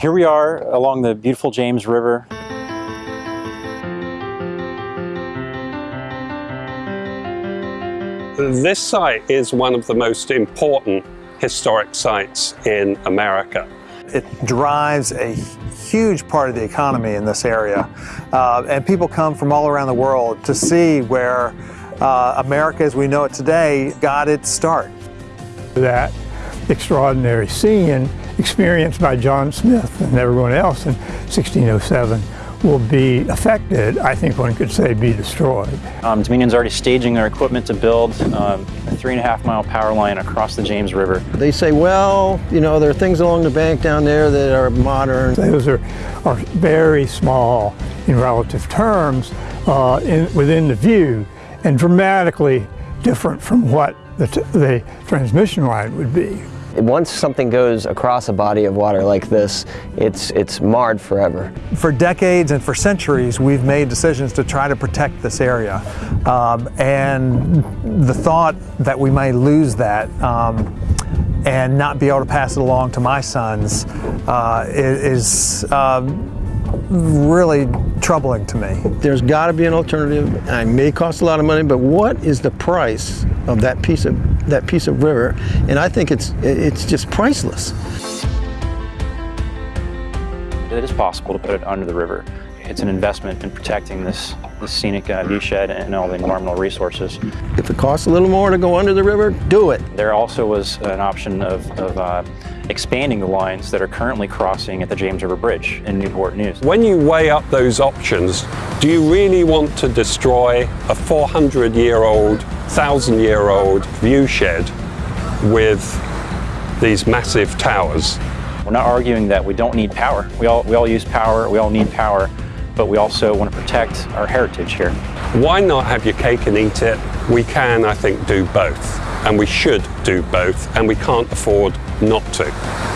Here we are along the beautiful James River. This site is one of the most important historic sites in America. It drives a huge part of the economy in this area. Uh, and people come from all around the world to see where uh, America as we know it today got its start. That extraordinary scene experienced by John Smith and everyone else in 1607 will be affected, I think one could say be destroyed. Um, Dominion's already staging their equipment to build um, a three and a half mile power line across the James River. They say, well, you know, there are things along the bank down there that are modern. Those are, are very small in relative terms uh, in, within the view and dramatically different from what the, the transmission line would be. Once something goes across a body of water like this, it's, it's marred forever. For decades and for centuries, we've made decisions to try to protect this area. Um, and the thought that we may lose that um, and not be able to pass it along to my sons uh, is, um, really troubling to me. There's got to be an alternative. It may cost a lot of money, but what is the price of that piece of that piece of river? And I think it's it's just priceless. It is possible to put it under the river. It's an investment in protecting this, this scenic uh, viewshed and all the environmental resources. If it costs a little more to go under the river, do it. There also was an option of, of uh, expanding the lines that are currently crossing at the James River Bridge in Newport News. When you weigh up those options, do you really want to destroy a 400-year-old, 1,000-year-old viewshed with these massive towers? We're not arguing that we don't need power. We all, we all use power, we all need power, but we also want to protect our heritage here. Why not have your cake and eat it? We can, I think, do both. And we should do both, and we can't afford not to.